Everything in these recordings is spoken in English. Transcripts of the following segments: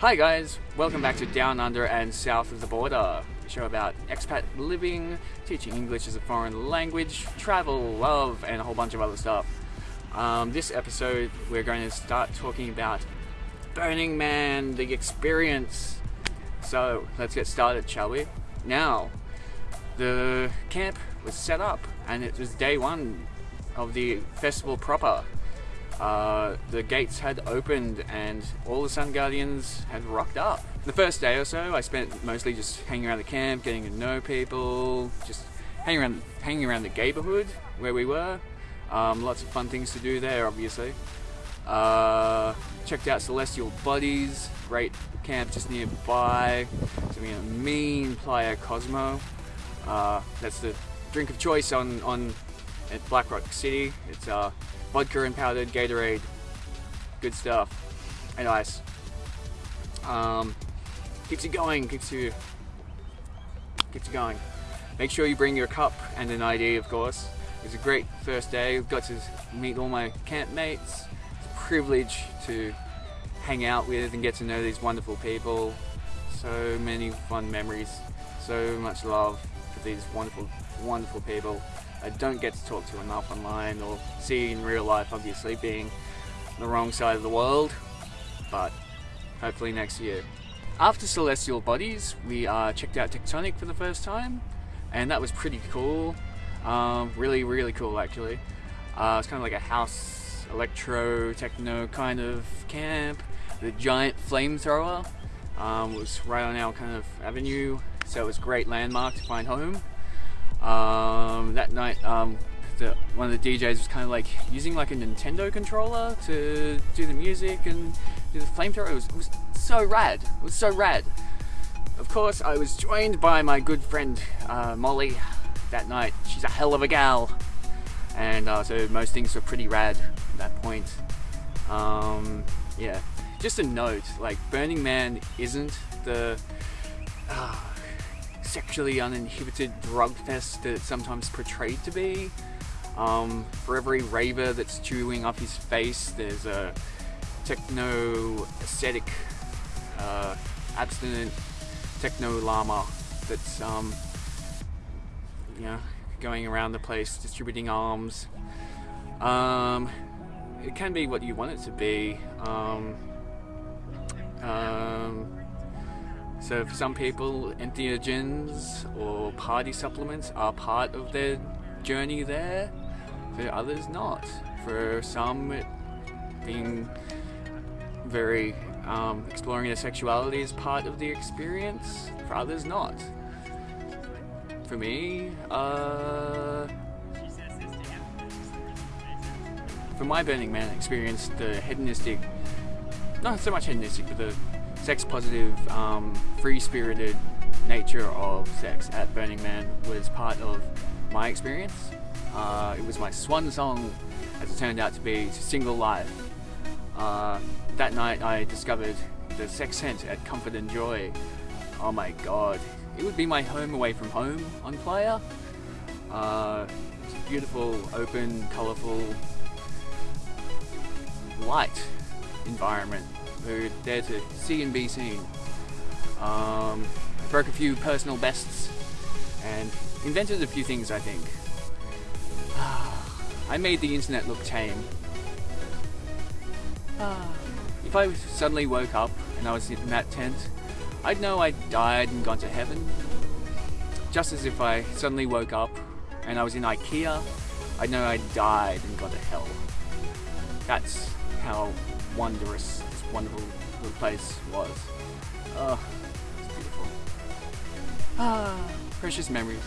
Hi guys, welcome back to Down Under and South of the Border, a show about expat living, teaching English as a foreign language, travel, love, and a whole bunch of other stuff. Um, this episode, we're going to start talking about Burning Man, the experience. So, let's get started, shall we? Now, the camp was set up, and it was day one of the festival proper. Uh, the gates had opened and all the Sun Guardians had rocked up. The first day or so, I spent mostly just hanging around the camp, getting to know people, just hanging around, hanging around the neighborhood where we were. Um, lots of fun things to do there, obviously. Uh, checked out Celestial Bodies, great camp just nearby. So we a mean Playa Cosmo. Uh, that's the drink of choice on on at Black Rock City. It's uh, vodka and powdered Gatorade. Good stuff. And ice. Um, keeps you going, keeps you keeps you going. Make sure you bring your cup and an ID, of course. It was a great first day. Got to meet all my camp mates. It's a privilege to hang out with and get to know these wonderful people. So many fun memories. So much love for these wonderful, wonderful people. I don't get to talk to enough online or see in real life, obviously, being the wrong side of the world, but hopefully next year. After Celestial Bodies, we uh, checked out Tectonic for the first time, and that was pretty cool. Um, really, really cool, actually. Uh, it's kind of like a house electro techno kind of camp. The giant flamethrower um, was right on our kind of avenue, so it was a great landmark to find home. Um, that night, um, the, one of the DJs was kind of like using like a Nintendo controller to do the music and do the flamethrower. It was, it was so rad. It was so rad. Of course, I was joined by my good friend uh, Molly that night. She's a hell of a gal, and uh, so most things were pretty rad at that point. Um, yeah, just a note: like Burning Man isn't the uh, sexually uninhibited drug fest that it's sometimes portrayed to be. Um, for every raver that's chewing up his face, there's a techno aesthetic, uh, abstinent techno llama that's um, you know going around the place distributing alms. Um, it can be what you want it to be. Um, um, so for some people, entheogens or party supplements are part of their journey there. For others, not. For some, being very um, exploring their sexuality is part of the experience. For others, not. For me, uh, for my Burning Man experience, the hedonistic, not so much hedonistic, but the sex positive, um, free spirited nature of sex at Burning Man was part of my experience. Uh, it was my swan song, as it turned out to be, to single life. Uh, that night I discovered the sex scent at Comfort and Joy. Oh my god. It would be my home away from home on Playa. Uh, beautiful, open, colourful, light environment were there to see and be seen. Um, broke a few personal bests and invented a few things, I think. I made the internet look tame. if I suddenly woke up and I was in that tent, I'd know I died and gone to heaven. Just as if I suddenly woke up and I was in IKEA, I'd know I died and gone to hell. That's how wondrous wonderful little place was. Oh, it's beautiful. Ah, precious memories.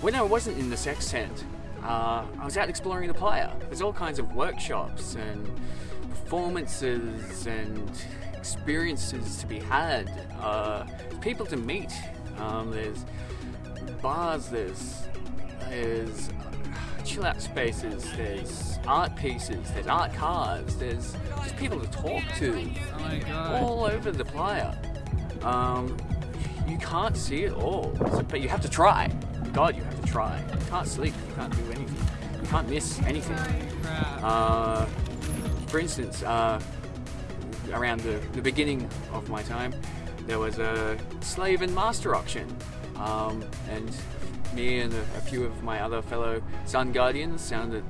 When I wasn't in the sex tent, uh, I was out exploring the playa. There's all kinds of workshops and performances and experiences to be had. Uh, people to meet. Um, there's bars. There's there's chill out spaces, there's art pieces, there's art cars, there's just people to talk to oh all over the playa. Um, you can't see it all, but you have to try. God, you have to try. You can't sleep, you can't do anything, you can't miss anything. Uh, for instance, uh, around the, the beginning of my time, there was a slave and master auction. Um, and me and a, a, few of my other fellow Sun Guardians sounded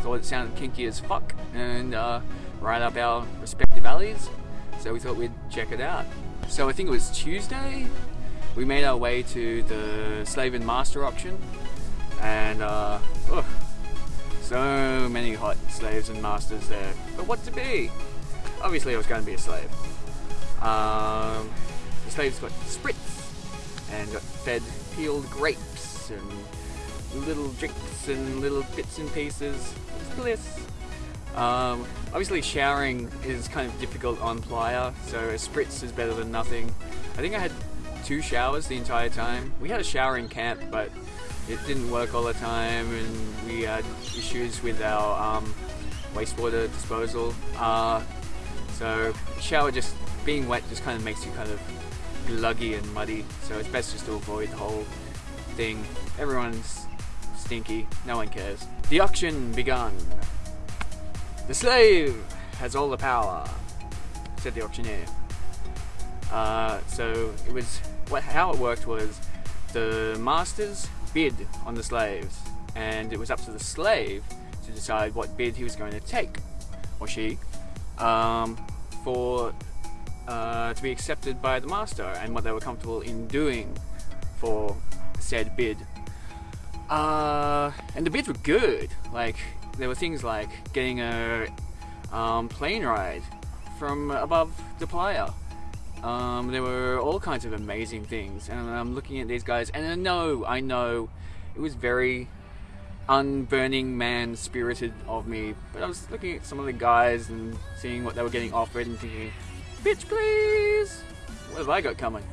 thought it sounded kinky as fuck and uh, right up our respective alleys. So we thought we'd check it out. So I think it was Tuesday. We made our way to the slave and master auction, and uh, oh, so many hot slaves and masters there. But what to be? Obviously, I was going to be a slave. Um, the slaves got spritz and got fed peeled grapes and little drinks and little bits and pieces. It's bliss. Um, obviously, showering is kind of difficult on playa, so a spritz is better than nothing. I think I had two showers the entire time. We had a shower in camp, but it didn't work all the time, and we had issues with our um, wastewater disposal. Uh, so shower just being wet just kind of makes you kind of luggy and muddy. So it's best just to avoid the whole thing. Everyone's stinky. No one cares. The auction begun. The slave has all the power, said the auctioneer. Uh, so it was what how it worked was the masters bid on the slaves, and it was up to the slave to decide what bid he was going to take, or she, um, for uh, to be accepted by the master and what they were comfortable in doing for said bid. Uh, and the bids were good. Like there were things like getting a um, plane ride from above the playa. Um, there were all kinds of amazing things, and I'm looking at these guys, and I know, I know, it was very unburning man spirited of me, but I was looking at some of the guys and seeing what they were getting offered and thinking, bitch please, what have I got coming?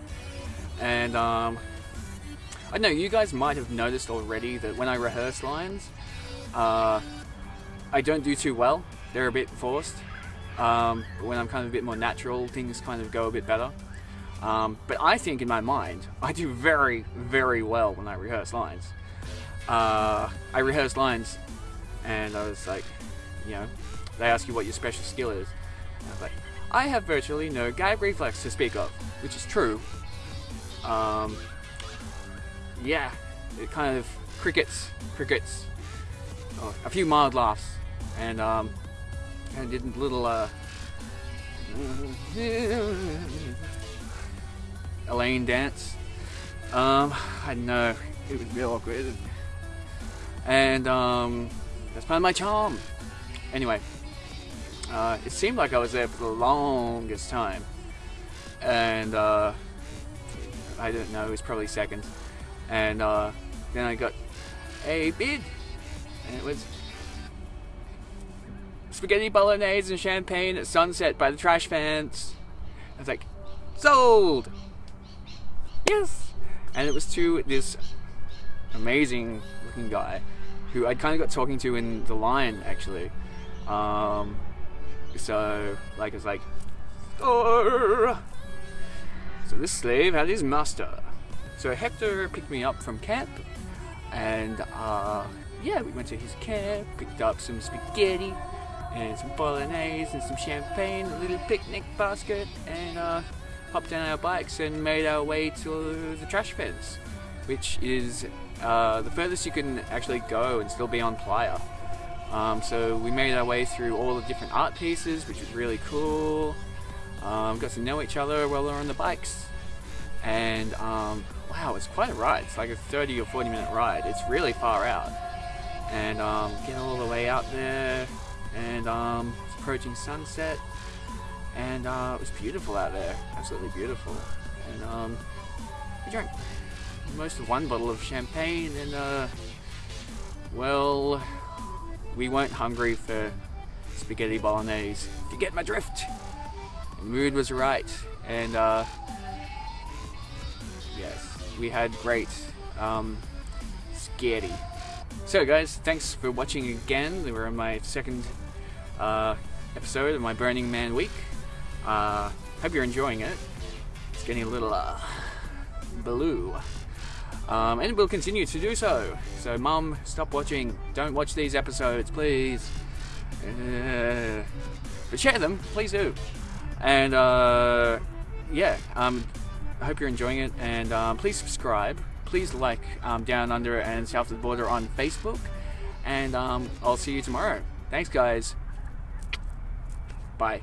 And um, I know you guys might have noticed already that when I rehearse lines, uh, I don't do too well. They're a bit forced. Um, when I'm kind of a bit more natural, things kind of go a bit better. Um, but I think in my mind, I do very, very well when I rehearse lines. Uh, I rehearse lines, and I was like, you know, they ask you what your special skill is. I have virtually no gag reflex to speak of, which is true. Um, yeah, it kind of crickets, crickets, oh, a few mild laughs, and um, I did little uh, Elaine dance. Um, I know it was real awkward, and um, that's part of my charm. Anyway, uh, it seemed like I was there for the longest time, and uh, I don't know, it was probably seconds, and uh, then I got a bid, and it was spaghetti bolognese and champagne at sunset by the trash fence. I was like, sold! Yes! And it was to this amazing looking guy who I'd kind of got talking to in The line actually. Um, so, like, it's like! So this slave had his master. So Hector picked me up from camp, and uh, yeah, we went to his camp, picked up some spaghetti, and some bolognese and some champagne, a little picnic basket, and uh, hopped on our bikes and made our way to the trash fence, which is uh, the furthest you can actually go and still be on playa. Um, so we made our way through all the different art pieces, which was really cool. Um, got to know each other while we were on the bikes, and um, wow, it's quite a ride. It's like a 30 or 40 minute ride. It's really far out, and um, getting all the way out there and um, approaching sunset, and uh, it was beautiful out there, absolutely beautiful. And um, we drank most of one bottle of champagne, and uh, well, we weren't hungry for spaghetti bolognese. If you get my drift, the mood was right, and uh, yes, we had great um, spaghetti. So guys, thanks for watching again. We were on my second uh, episode of my Burning Man week. Uh, hope you're enjoying it. It's getting a little uh, blue. Um, and we'll continue to do so. So, Mum, stop watching. Don't watch these episodes, please. Uh, but share them, please do. And uh, yeah, um, I hope you're enjoying it. And um, please subscribe. Please like um, Down Under and South of the Border on Facebook. And um, I'll see you tomorrow. Thanks, guys. Bye.